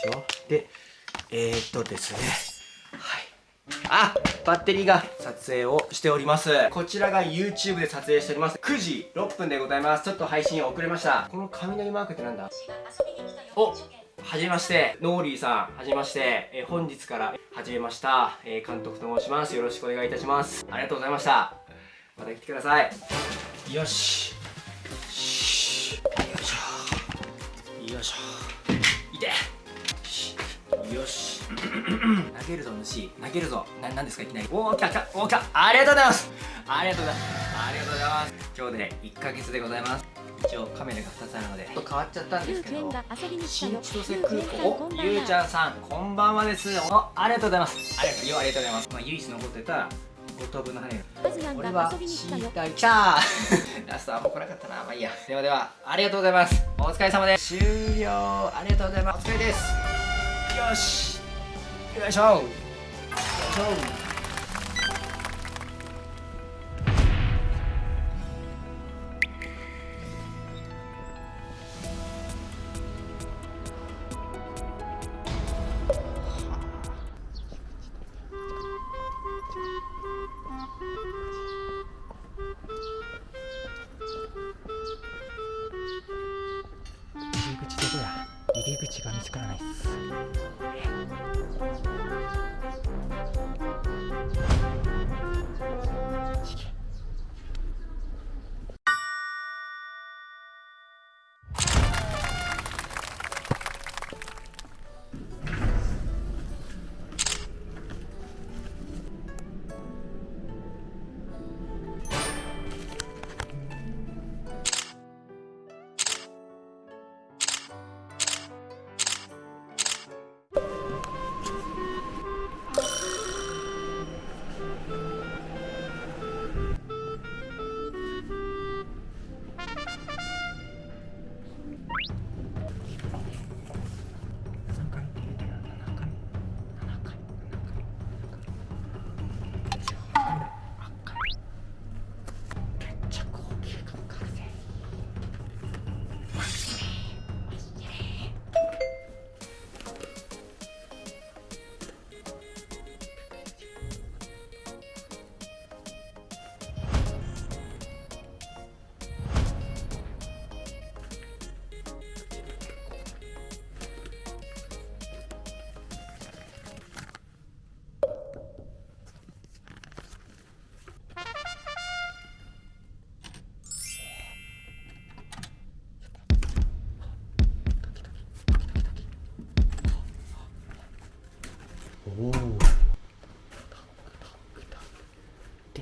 しょ？でえー、っとですね。はい。あバッテリーが撮影をしております。こちらが YouTube で撮影しております。9時6分でございます。ちょっと配信遅れました。この雷マークってなんだ？おはじめまして。ノーリーさんはじめまして、えー本日から始めました、えー監督と申します。よろしくお願いいたします。ありがとうございました。また来てください。よし。よいしょ。よいしょ。よし。投げるぞ主。投げるぞ。な何ですかいきなり。おお来た来たおお来た。ありがとうございます。ありがとうございます。ありがとうございます。今日で1ヶ月でございます。一応カメラが2つあるのでちょっと変わっちゃったんですけど新千歳空港。おゆうちゃんさんこんばんはです。おありがとうございます。ありがとうよありがとうございます。まあ唯一残ってた五等分の羽根俺は死にたいきたラストはもう来なかったな。まあいいや。ではではありがとうございます。お疲れ様です。終了。ありがとうございます。お疲れですよし。よいしょ。よいしょ。おおで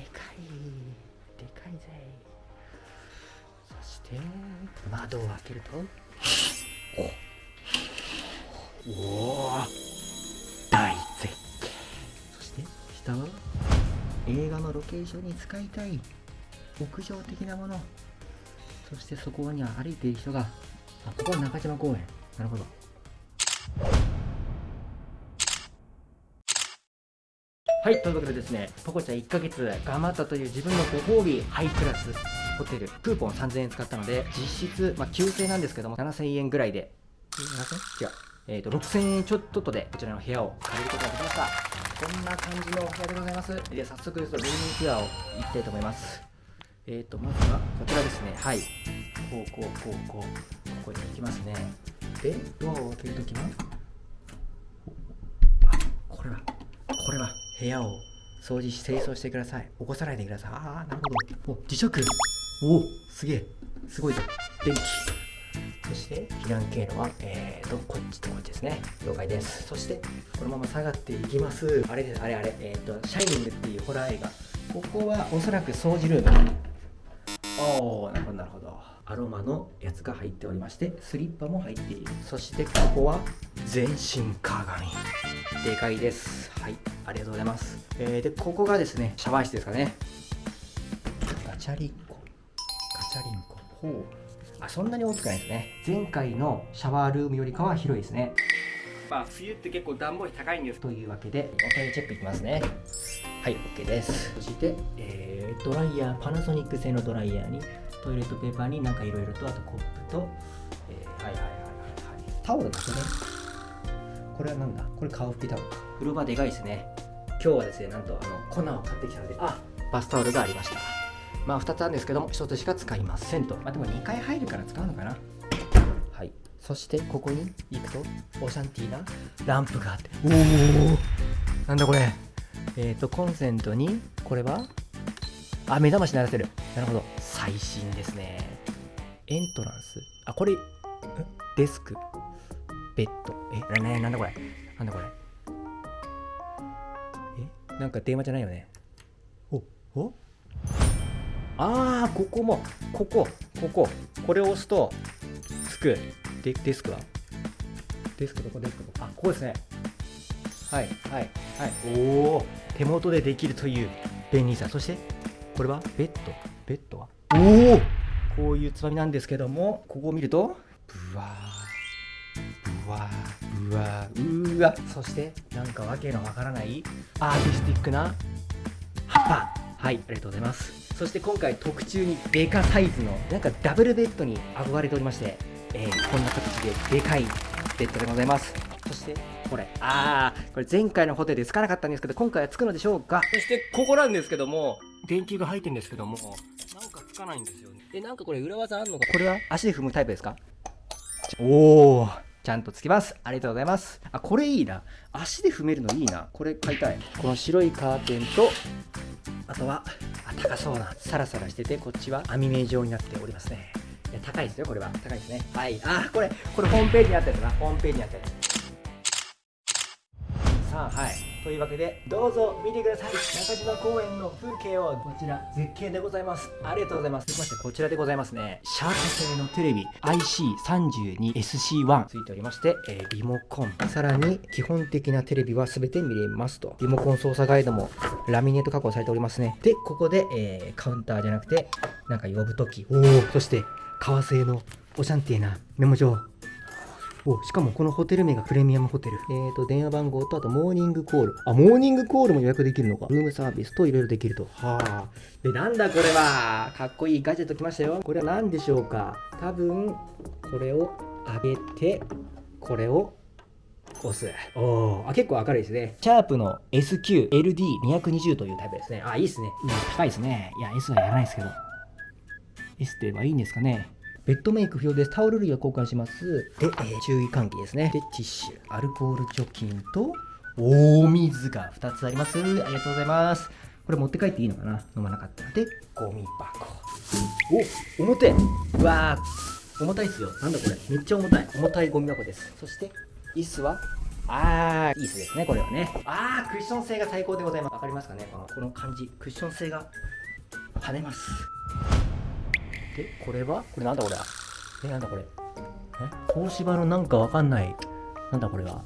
かいでかいぜ。そして窓を開けると。おお大絶景。そして下は映画のロケーションに使いたい屋上的なもの。そしてそこには歩いている人が。あここは中島公園。なるほど。はい、ということでですね、ポコちゃん1ヶ月頑張ったという自分のご褒美、ハイクラスホテル、クーポン3000円使ったので、実質、まあ、9000円なんですけども、7000円ぐらいで、7000? 違う。えー、と6000円ちょっとでこちらの部屋を借りることができました。こんな感じのお部屋でございます。で早速ですとルームツアーを行きたいと思います。えーとまずはこちらですね。はい。こうこうこうこうここに行きますね。でドアを開けるときはあこれはこれは部屋を掃除し清掃してください起こさないでくださいああなるほどお磁石おおすげえすごいぞ電気そして避難経路は、えーと、こっちとこっちですね。了解です。そして、このまま下がっていきます。あれです、あれあれ、えっ、と、シャイニングっていうホラー映画。ここはおそらく掃除ルーム。おー、なるほど、なるほど。アロマのやつが入っておりまして、スリッパも入っている。そして、ここは全身鏡。でかいです。はい、ありがとうございます。えー、で、ここがですね、シャワー室ですかね。ガチャリンコ。ガチャリンコ。ほう。あそんなに大きくないですね前回のシャワールームよりかは広いですねまあ冬って結構暖房費高いんですというわけでおトイレチェックいきますねはい OK ですそして、えードライヤーパナソニック製のドライヤーにトイレットペーパーになんかいろいろとあとコップと、えーはいはいはいはいはいタオルだけねこれはなんだ？これ顔拭きタオルか風呂場でかいですね今日はですねなんとあの粉を買ってきたのであ。バスタオルがありました。まあ2つあるんですけども1つしか使いませんと。まあでも2回入るから使うのかな。はい。そしてここに行くとオシャンティーなランプがあって。おおなんだこれ。えっ、ー、とコンセントにこれはあ目覚まし鳴らせる。なるほど。最新ですね。エントランス。あこれんデスク。ベッド。え？ななんだこれ？なんだこれ？えなんか電話じゃないよね。おお？ああここもここここ。これを押すとつく。デデスクは？デスクどこ？デスクどこ？あここですね。はいはいはい。おお手元でできるという便利さ。そしてこれは？ベッド？ベッドは？おおこういうつまみなんですけどもここを見るとブワーブワーブワーうわ。そしてなんかわけのわからないアーティスティックな葉っぱ。はいありがとうございます。そして今回特注にデカサイズのなんかダブルベッドに憧れておりまして、えー、こんな形ででかいベッドでございます。そしてこれ。あーこれ前回のホテルでつかなかったんですけど今回はつくのでしょうか？そしてここなんですけども電球が入ってるんですけどもなんかつかないんですよね。えなんかこれ裏技あんのか？これは足で踏むタイプですか？おおちゃんとつきます。ありがとうございます。あこれいいな。足で踏めるのいいな。これ買いたい。この白いカーテンとあとはあ高そうなサラサラしててこっちは網目状になっておりますね。いや高いですよこれは。高いですね。はい。あこれこれホームページにあったやつな。ホームページにあったやつ。さあはいというわけでどうぞ見てください。中島公園の風景をこちら絶景でございます。ありがとうございます。続きましてこちらでございますね。シャープ製のテレビ IC32SC1 ついておりまして、えー、リモコン。さらに基本的なテレビは全て見れますと。リモコン操作ガイドもラミネート加工されておりますね。でここで、えー、カウンターじゃなくてなんか呼ぶときおおそして革製のオシャンティーなメモ帳おしかもこのホテル名がプレミアムホテル。えっ、ー、と、電話番号と、あとモーニングコール。あ、モーニングコールも予約できるのか。ルームサービスといろいろできると。はあ。で、なんだこれは。かっこいいガジェット来ましたよ。これは何でしょうか。多分、これを上げて、これを押す。おあ、結構明るいですね。シャープの SQLD220 というタイプですね。あ、いいですね。うん、高いですね。いや、S はやらないですけど。S ではいいんですかね。ベッドメイク不要です。タオル類は交換します。で、えー注意喚起ですね。で、ティッシュ、アルコール除菌と、大水が2つあります。ありがとうございます。これ持って帰っていいのかな？飲まなかったら。で、ゴミ箱。お重てうわー重たいっすよ。なんだこれ？めっちゃ重たい。重たいゴミ箱です。そして、椅子は？あー、椅子ですね、これはね。あー、クッション性が最高でございます。わかりますかね？このこの感じ。クッション性が跳ねます。で、これは？これなんだこれ？はえ、なんだこれ？え？東芝のなんかわかんない。なんだこれは？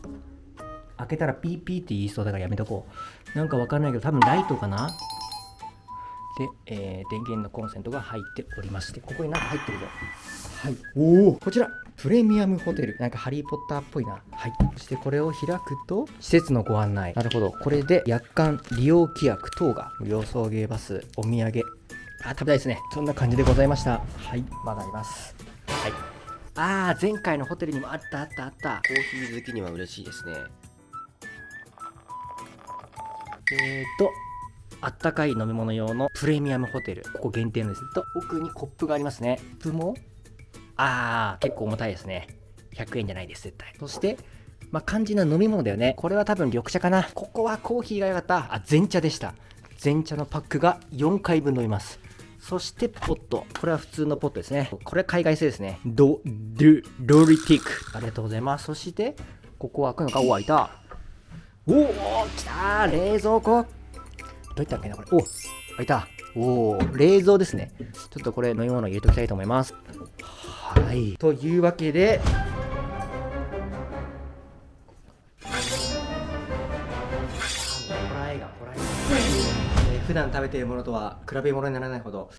開けたらピーピーって言いそうだからやめとこう。なんかわかんないけど、多分ライトかな？で、えー電源のコンセントが入っておりまして、ここになんか入ってるぞ。はい。おおこちらプレミアムホテル。なんかハリー・ポッターっぽいな。はい。そしてこれを開くと、施設のご案内。なるほど。これで、約款利用規約等が、無料送迎バス、お土産。あ、食べたいですね。そんな感じでございました。はい。まだあります。はい。あー、前回のホテルにもあったあったあった。コーヒー好きには嬉しいですねえーと、あったかい飲み物用のプレミアムホテル。ここ限定のです。と、奥にコップがありますね。コップも、あー、結構重たいですね。100円じゃないです、絶対。そして、まあ、肝心な飲み物だよね。これは多分緑茶かな。ここはコーヒーが良かった。あ、全茶でした。全茶のパックが4回分飲みます。そしてポット。これは普通のポットですね。これは海外製ですね。ド、ドゥ、ロリティック。ありがとうございます。そして、ここは開くのかお、開いた。おお来たー冷蔵庫どういったっけなこれ？お開いたおお冷蔵ですねちょっとこれ飲み物入れておきたいと思いますはいというわけで普段食べているものとは比べ物にならないほど